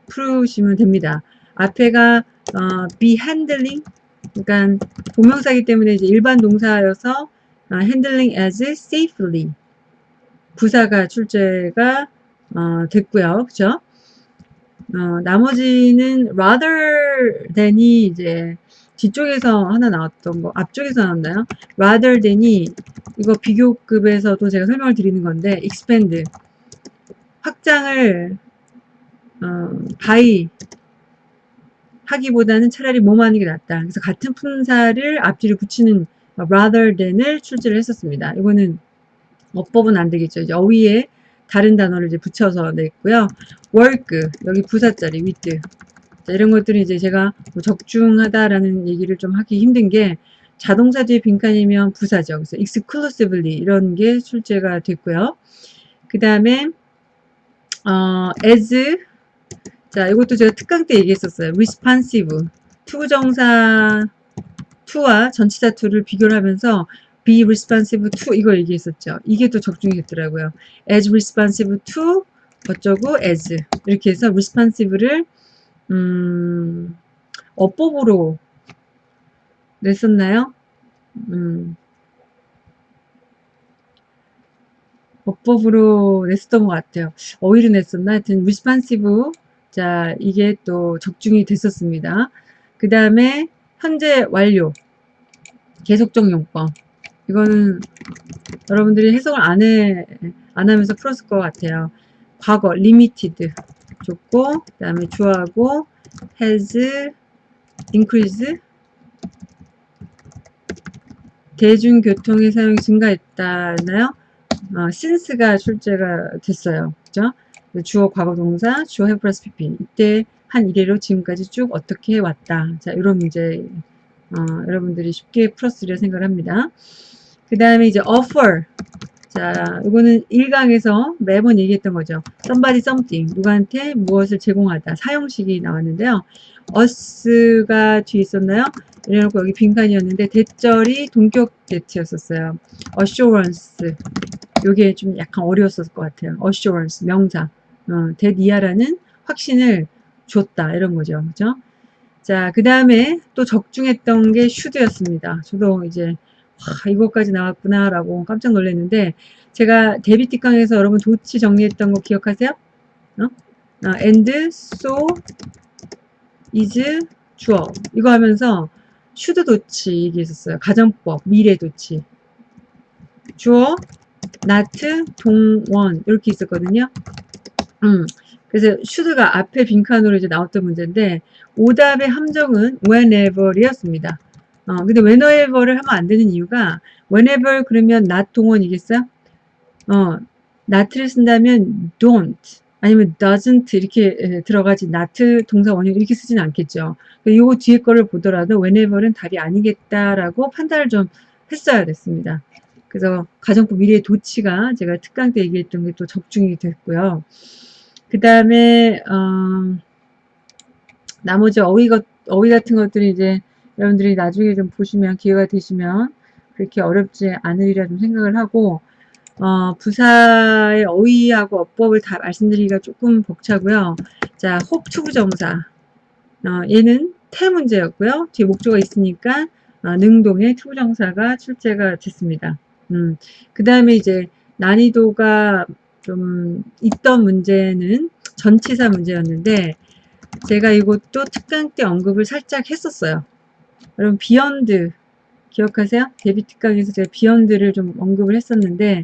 풀으시면 됩니다. 앞에가 어, be handling 그러니까 동명사기 때문에 이제 일반 동사여서 어, handling as safely 부사가 출제가 어, 됐고요. 그죠? 어, 나머지는 rather than이 이제 뒤쪽에서 하나 나왔던 거, 앞쪽에서 나왔나요? rather than이 이거 비교급에서도 제가 설명을 드리는 건데 expand 확장을 어, by 하기보다는 차라리 뭐뭐 하는 게 낫다. 그래서 같은 품사를 앞뒤로 붙이는 rather than을 출제를 했었습니다. 이거는 어법은 안 되겠죠. 이제 어휘에 다른 단어를 이제 붙여서 냈고요. work 여기 부사자리 with 자, 이런 것들이 이제 제가 뭐 적중하다라는 얘기를 좀 하기 힘든 게 자동사 뒤에 빈칸이면 부사죠. 그래서 exclusively 이런 게 출제가 됐고요. 그 다음에 어, as 자 이것도 제가 특강 때 얘기했었어요. responsive 투정사 to와 전치사 to를 비교를 하면서 be responsive to 이걸 얘기했었죠. 이게 또 적중이 됐더라고요. as responsive to 어쩌고 as 이렇게 해서 responsive를 음, 어법으로 냈었나요? 음, 어법으로 냈었던 것 같아요. 어휘로 냈었나? 하여튼 responsive 자 이게 또 적중이 됐었습니다. 그 다음에 현재 완료 계속적 용법 이거는 여러분들이 해석을 안, 해, 안 하면서 풀었을 것 같아요. 과거 limited 줬고 그 다음에 주어하고 has increased 대중교통의 사용이 증가했다나요? 어, since가 출제가 됐어요. 그죠? 주어 과거 동사, 주어 have 플러스 pp. 이때 한 이래로 지금까지 쭉 어떻게 해왔다. 자, 이런 문제, 어, 여러분들이 쉽게 풀었으리라 생각을 합니다. 그 다음에 이제 offer. 자, 이거는 1강에서 매번 얘기했던 거죠. somebody something. 누구한테 무엇을 제공하다. 사용식이 나왔는데요. us가 뒤에 있었나요? 이래놓고 여기 빈칸이었는데 대절이 동격 대체였었어요. assurance. 요게 좀 약간 어려웠을 것 같아요. assurance. 명사. 어, 대니아라는 확신을 줬다. 이런 거죠. 그죠? 자, 그 다음에 또 적중했던 게 should였습니다. 저도 이제 와, 이것까지 나왔구나 라고 깜짝 놀랐는데 제가 데뷔티 강에서 여러분 도치 정리했던 거 기억하세요? 어? 아, and, so, is, 주어 이거 하면서 should 도치 얘기했었어요. 가정법, 미래 도치 주어, not, 동원 이렇게 있었거든요. 음, 그래서 should가 앞에 빈칸으로 이제 나왔던 문제인데 오답의 함정은 whenever이었습니다. 어, 근데 whenever를 하면 안 되는 이유가 whenever 그러면 not 동원이겠어요? 어, not를 쓴다면 don't 아니면 doesn't 이렇게 들어가지 not 동사 원형 이렇게 쓰진 않겠죠. 요 뒤에 거를 보더라도 whenever는 답이 아니겠다라고 판단을 좀 했어야 됐습니다. 그래서 가정법 미래의 도치가 제가 특강 때 얘기했던 게 또 적중이 됐고요. 그 다음에 어, 나머지 어휘, 어휘 같은 것들이 이제 여러분들이 나중에 좀 보시면 기회가 되시면 그렇게 어렵지 않으리라 좀 생각을 하고 어, 부사의 어휘하고 어법을 다 말씀드리기가 조금 벅차고요. 자, hope to부정사 어, 얘는 태 문제였고요. 뒤에 목적어가 있으니까 어, 능동의 to부정사가 출제가 됐습니다. 음, 그 다음에 이제 난이도가 좀 있던 문제는 전치사 문제였는데 제가 이것도 특강 때 언급을 살짝 했었어요. 여러분 beyond 기억하세요? 대비 특강에서 제가 beyond를 좀 언급을 했었는데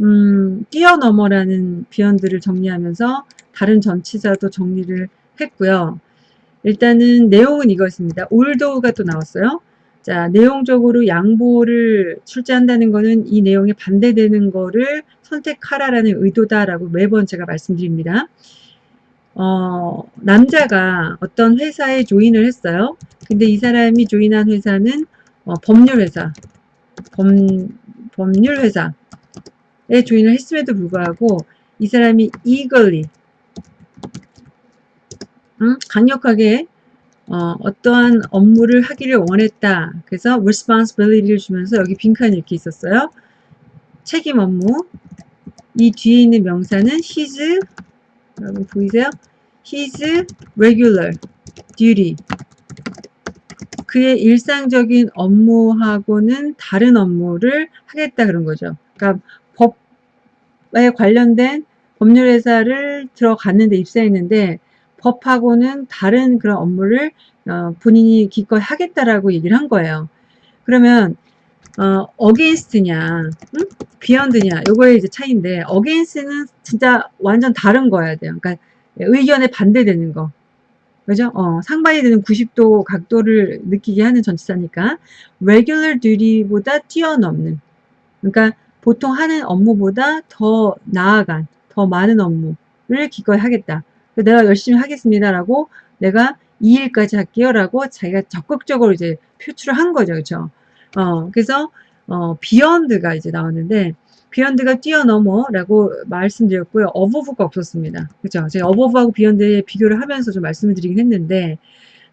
음, 뛰어넘어라는 beyond를 정리하면서 다른 전치사도 정리를 했고요. 일단은 내용은 이것입니다. although가 또 나왔어요. 자, 내용적으로 양보를 출제한다는 것은 이 내용에 반대되는 거를 선택하라라는 의도다라고 매번 제가 말씀드립니다. 어, 남자가 어떤 회사에 조인을 했어요. 근데 이 사람이 조인한 회사는 어, 법률회사, 범, 법률회사에 조인을 했음에도 불구하고 이 사람이 eagerly, 음, 강력하게 어, 어떠한 업무를 하기를 원했다. 그래서 responsibility를 주면서 여기 빈칸이 이렇게 있었어요. 책임 업무. 이 뒤에 있는 명사는 his, 여러분 보이세요? his regular duty. 그의 일상적인 업무하고는 다른 업무를 하겠다 그런 거죠. 그러니까 법에 관련된 법률회사를 들어갔는데 입사했는데 법하고는 다른 그런 업무를 어, 본인이 기꺼이 하겠다라고 얘기를 한 거예요. 그러면 어, against냐, 응? beyond냐, 요거의 이제 차이인데 against는 진짜 완전 다른 거야 돼요. 그러니까 의견에 반대되는 거. 그죠? 어, 상반이 되는 90도 각도를 느끼게 하는 전치사니까 regular duty보다 뛰어넘는 그러니까 보통 하는 업무보다 더 나아간 더 많은 업무를 기꺼이 하겠다. 내가 열심히 하겠습니다라고 내가 이 일까지 할게요 라고 자기가 적극적으로 이제 표출을 한 거죠. 그렇죠? 어, 그래서 어, beyond가 이제 나왔는데 beyond가 뛰어넘어 라고 말씀드렸고요. above가 없었습니다. 그죠? 제가 above하고 beyond의 비교를 하면서 좀 말씀을 드리긴 했는데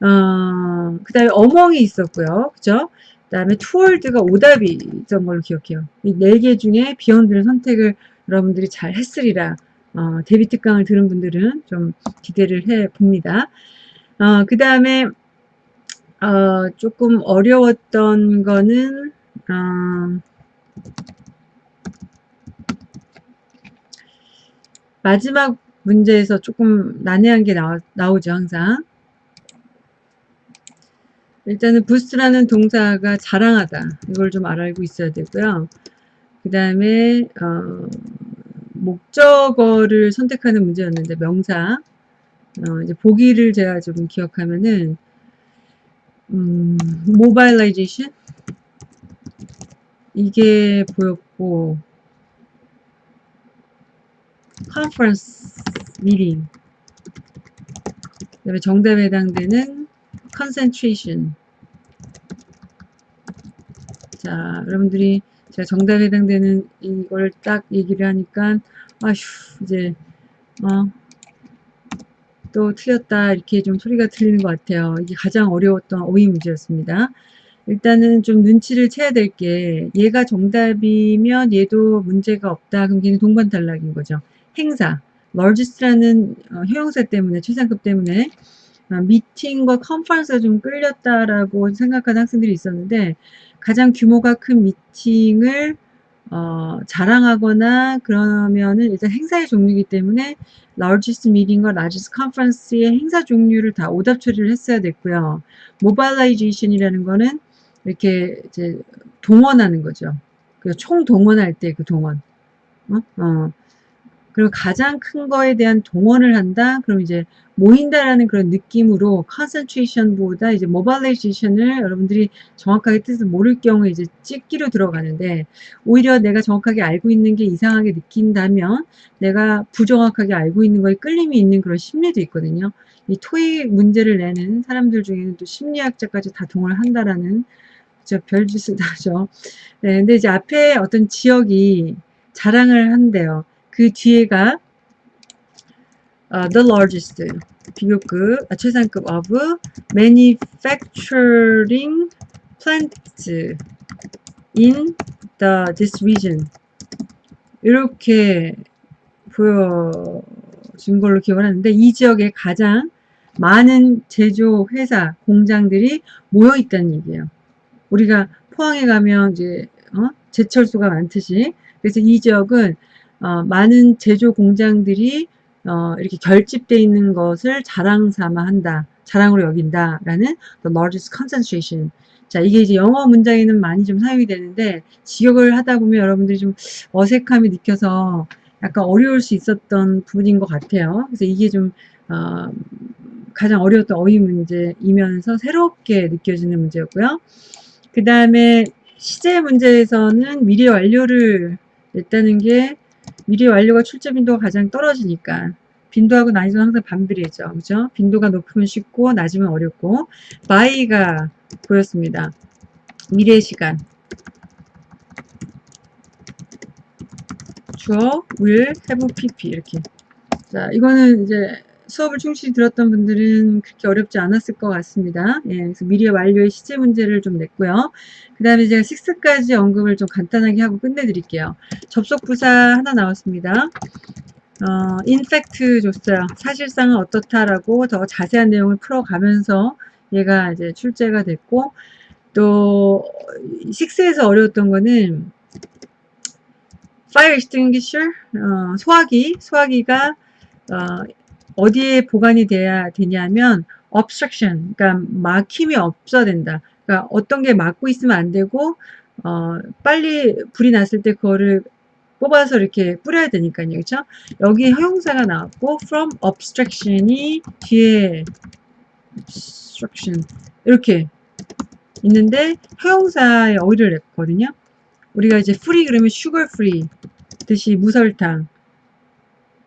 어, 그 다음에 among이 있었고요. 그죠? 그 다음에 toward가 오답이 있던 걸로 기억해요. 이 네 개 중에 beyond를 선택을 여러분들이 잘 했으리라 어, 대비 특강을 들은 분들은 좀 기대를 해 봅니다. 어, 그 다음에 어, 조금 어려웠던 거는 어, 마지막 문제에서 조금 난해한 게 나오, 나오죠 항상. 일단은 부스트라는 동사가 자랑하다. 이걸 좀 알고 있어야 되고요. 그 다음에 어, 목적어를 선택하는 문제였는데 명사 어, 이제 보기를 제가 좀 기억하면은 음, 모바일라이제이션 이게 보였고 컨퍼런스 미팅 그다음에 정답에 해당되는 concentration. 자 여러분들이 제가 정답에 해당되는 이걸 딱 얘기를 하니까 아휴 이제 어, 또 틀렸다 이렇게 좀 소리가 들리는 것 같아요. 이게 가장 어려웠던 오이 문제였습니다. 일단은 좀 눈치를 채야 될 게 얘가 정답이면 얘도 문제가 없다. 그럼 걔는 동반 탈락인 거죠. 행사 largest라는 어, 효용사 때문에 최상급 때문에 어, 미팅과 컨퍼런스가 좀 끌렸다라고 생각하는 학생들이 있었는데 가장 규모가 큰 미팅을 어, 자랑하거나 그러면은 일단 행사의 종류이기 때문에 largest meeting과 largest conference의 행사 종류를 다 오답 처리를 했어야 됐고요. mobilization이라는 거는 이렇게 이제 동원하는 거죠. 그총 동원할 때 그 동원. 어? 어. 그리고 가장 큰 거에 대한 동원을 한다. 그럼 이제 모인다라는 그런 느낌으로 concentration보다 이제 mobilization을 여러분들이 정확하게 뜻을 모를 경우에 이제 찍기로 들어가는데 오히려 내가 정확하게 알고 있는 게 이상하게 느낀다면 내가 부정확하게 알고 있는 거에 끌림이 있는 그런 심리도 있거든요. 이 토익 문제를 내는 사람들 중에는 또 심리학자까지 다 동원을 한다라는 저 별짓을 하죠. 네, 근데 이제 앞에 어떤 지역이 자랑을 한대요. 그 뒤에가 uh, the largest 비교급 아, 최상급 of manufacturing plants in the this region 이렇게 보여준 걸로 기억을 하는데 이 지역에 가장 많은 제조 회사 공장들이 모여 있다는 얘기예요. 우리가 포항에 가면 이제 어? 제철소가 많듯이 그래서 이 지역은 어, 많은 제조 공장들이 어, 이렇게 결집되어 있는 것을 자랑 삼아 한다. 자랑으로 여긴다. 라는 the largest concentration. 자, 이게 이제 영어 문장에는 많이 좀 사용이 되는데, 지역을 하다 보면 여러분들이 좀 어색함이 느껴서 약간 어려울 수 있었던 부분인 것 같아요. 그래서 이게 좀, 어, 가장 어려웠던 어휘 문제이면서 새롭게 느껴지는 문제였고요. 그 다음에 시제 문제에서는 미래 완료를 냈다는 게 미래 완료가 출제 빈도가 가장 떨어지니까 빈도하고 난이도는 항상 반비례죠. 그죠? 빈도가 높으면 쉽고 낮으면 어렵고 by가 보였습니다. 미래 시간 주어 will have pp 이렇게 자 이거는 이제 수업을 충실히 들었던 분들은 그렇게 어렵지 않았을 것 같습니다. 예, 그래서 미래 완료의 시제 문제를 좀 냈고요. 그 다음에 제가 6까지 언급을 좀 간단하게 하고 끝내드릴게요. 접속 부사 하나 나왔습니다. 어, 인팩트 줬어요. 사실상은 어떻다라고 더 자세한 내용을 풀어가면서 얘가 이제 출제가 됐고 또 6에서 어려웠던 거는 fire extinguisher 어, 소화기 소화기가 어, 어디에 보관이 돼야 되냐면 obstruction 그러니까 막힘이 없어야 된다. 그러니까 어떤 게 막고 있으면 안 되고 어, 빨리 불이 났을 때 그거를 뽑아서 이렇게 뿌려야 되니까요. 그렇죠? 여기 형용사가 나왔고 from obstruction이 뒤에 obstruction 이렇게 있는데 형용사에 어휘를 냈거든요. 우리가 이제 free 그러면 sugar free 듯이 무설탕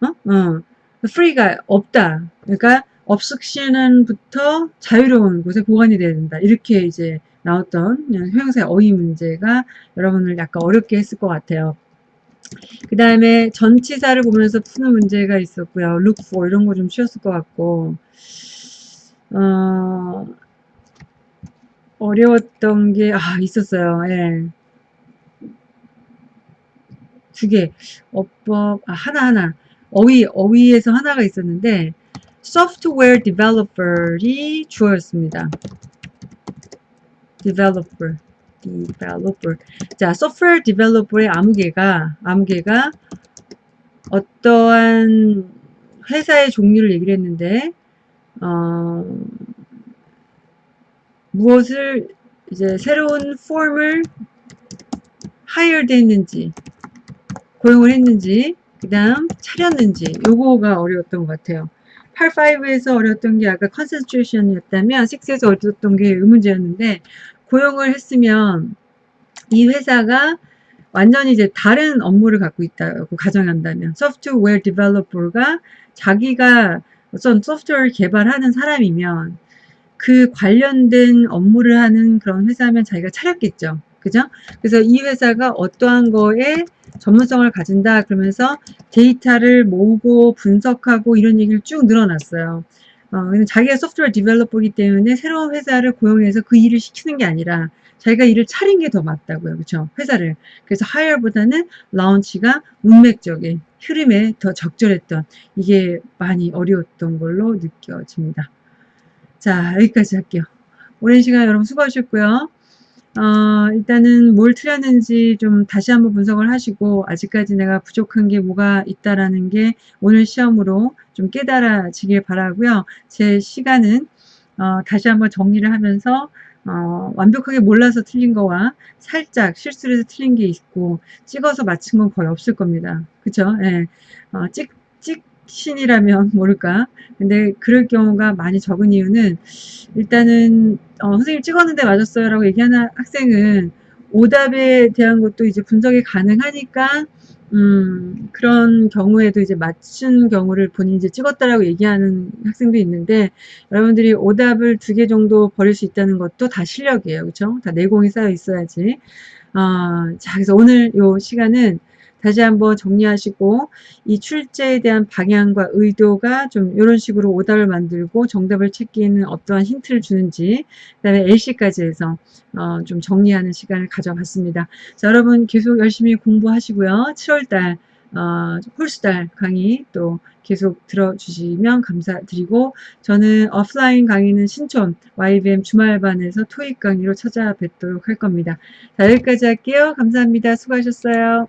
어? 어. Free가 없다. 그러니까 obstruction부터 자유로운 곳에 보관이 돼야 된다. 이렇게 이제 나왔던 형용사의 어휘 문제가 여러분을 약간 어렵게 했을 것 같아요. 그 다음에 전치사를 보면서 푸는 문제가 있었고요. look for 이런 거 좀 쉬웠을 것 같고 어, 어려웠던 게 아, 있었어요. 예. 두 개. 어법 아, 하나하나. 어휘 어휘에서 하나가 있었는데 software developer이 주어였습니다. developer developer 자 software developer의 아무개가 아무개가 어떠한 회사의 종류를 얘기를 했는데 어, 무엇을 이제 새로운 폼을 hired 했는지 고용을 했는지 그 다음 차렸는지 요거가 어려웠던 것 같아요 8.5에서 어려웠던 게 아까 컨센트레이션이었다면 6에서 어려웠던 게 의문제였는데 고용을 했으면 이 회사가 완전히 이제 다른 업무를 갖고 있다고 가정한다면 소프트웨어 developer가 자기가 어떤 소프트웨어를 개발하는 사람이면 그 관련된 업무를 하는 그런 회사면 자기가 차렸겠죠. 그죠? 그래서 이 회사가 어떠한 거에 전문성을 가진다 그러면서 데이터를 모으고 분석하고 이런 얘기를 쭉 늘어놨어요. 어, 자기가 소프트웨어 디벨로퍼이기 때문에 새로운 회사를 고용해서 그 일을 시키는 게 아니라 자기가 일을 차린 게 더 맞다고요. 그렇죠? 회사를. 그래서 하이어보다는 라운치가 문맥적인 흐름에 더 적절했던 이게 많이 어려웠던 걸로 느껴집니다. 자, 여기까지 할게요. 오랜 시간 여러분 수고하셨고요. 어, 일단은 뭘 틀렸는지 좀 다시 한번 분석을 하시고 아직까지 내가 부족한 게 뭐가 있다라는 게 오늘 시험으로 좀 깨달아지길 바라고요. 제 시간은 어, 다시 한번 정리를 하면서 어, 완벽하게 몰라서 틀린 거와 살짝 실수를 해서 틀린 게 있고 찍어서 맞춘 건 거의 없을 겁니다. 그쵸? 예. 어, 찍, 찍, 신이라면 모를까. 근데 그럴 경우가 많이 적은 이유는 일단은 어, 선생님 찍었는데 맞았어요 라고 얘기하는 학생은 오답에 대한 것도 이제 분석이 가능하니까 음, 그런 경우에도 이제 맞춘 경우를 본인이 이제 찍었다라고 얘기하는 학생도 있는데 여러분들이 오답을 두 개 정도 버릴 수 있다는 것도 다 실력이에요. 그렇죠? 다 내공이 쌓여 있어야지. 어, 자, 그래서 오늘 요 시간은 다시 한번 정리하시고 이 출제에 대한 방향과 의도가 좀 이런 식으로 오답을 만들고 정답을 찾기에는 어떠한 힌트를 주는지 그 다음에 LC까지 해서 어, 좀 정리하는 시간을 가져봤습니다. 자, 여러분 계속 열심히 공부하시고요. 7월달 어, 홀수달 강의 또 계속 들어주시면 감사드리고 저는 오프라인 강의는 신촌 YBM 주말반에서 토익 강의로 찾아뵙도록 할 겁니다. 자, 여기까지 할게요. 감사합니다. 수고하셨어요.